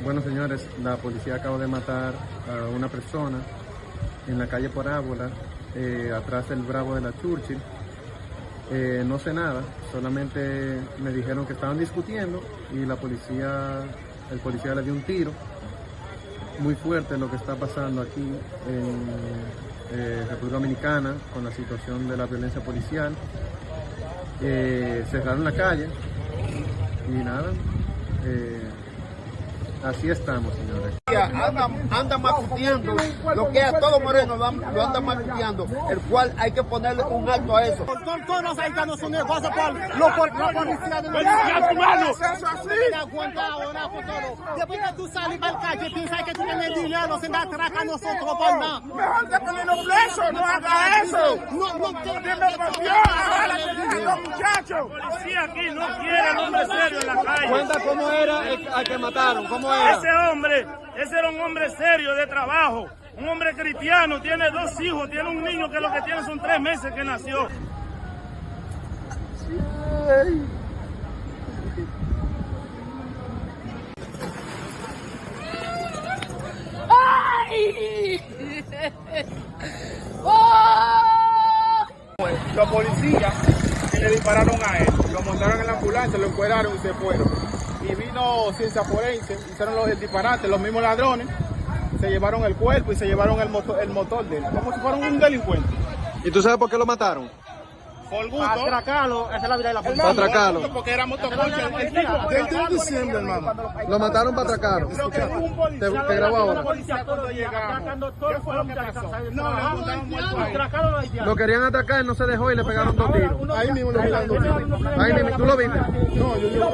Bueno, señores, la policía acaba de matar a una persona en la calle Parábola, eh, atrás del Bravo de la Churchill. Eh, no sé nada, solamente me dijeron que estaban discutiendo y la policía, el policía le dio un tiro. Muy fuerte lo que está pasando aquí en eh, República Dominicana con la situación de la violencia policial. Cerraron la calle y nada. Así estamos, señores. Andan, andan macuteando lo que a todo moreno lo, lo andan macuteando, el cual hay que ponerle un alto a eso. Todos los haitianos son negocios por lo por la policía de los por todo. Después que tú sales para la calle, piensas que tú tienes dinero, se da atraca a nosotros por nada. Mejor que ponerlo preso, no haga eso. No, no, Dime por Dios, ahora los muchachos. policía aquí no quiere al hombre serio en la calle. Cuenta cómo era el, al que mataron, cómo Ese hombre, ese era un hombre serio de trabajo, un hombre cristiano, tiene dos hijos, tiene un niño que lo que tiene son tres meses que nació. Los policías le dispararon a él, lo montaron en la ambulancia, lo encuadraron y se fueron. Y vino ciencia forense, hicieron los disparates, los mismos ladrones, se llevaron el cuerpo y se llevaron el motor, el motor de él, como si fuera un delincuente. ¿Y tú sabes por qué lo mataron? Por gusto. atracarlo, esa es la vida de la policía. Para atracarlo. Porque era motoconcha. El tipo, desde el diciembre, hermano. Lo mataron para atracarlo. Creo que un policía. Te- te grabo ahora. policía cuando llegamos. ¿Qué fue lo. Lo querían atacar, no se dejó y le pegaron dos tiros. Ahí mismo lo miraron. Ahí mismo, ¿tú lo viste? No, yo, yo,